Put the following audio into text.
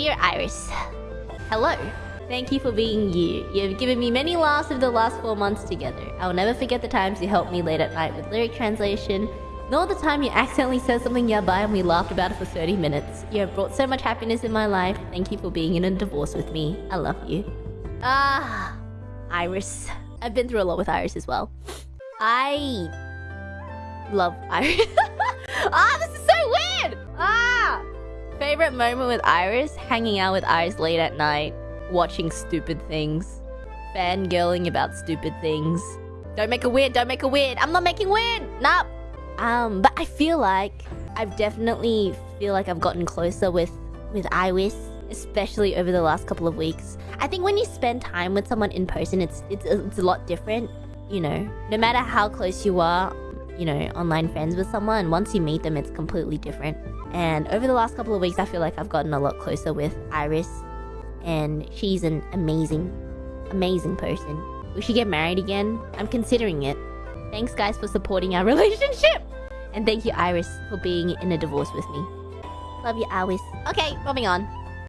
Dear Iris, hello. Thank you for being you. You have given me many laughs of the last four months together. I will never forget the times you helped me late at night with lyric translation, nor the time you accidentally said something yabai and we laughed about it for 30 minutes. You have brought so much happiness in my life. Thank you for being in a divorce with me. I love you. Ah, Iris. I've been through a lot with Iris as well. I love Iris. Favorite moment with Iris? Hanging out with Iris late at night, watching stupid things, fangirling about stupid things. Don't make a weird, don't make a weird. I'm not making weird! Nah. Um, but I feel like I've definitely feel like I've gotten closer with with Iris, especially over the last couple of weeks. I think when you spend time with someone in person, it's it's it's a lot different. You know, no matter how close you are, you know, online friends with someone, once you meet them, it's completely different. And over the last couple of weeks, I feel like I've gotten a lot closer with Iris, and she's an amazing, amazing person. We should get married again. I'm considering it. Thanks, guys, for supporting our relationship. And thank you, Iris, for being in a divorce with me. Love you, Iris. Okay, moving on.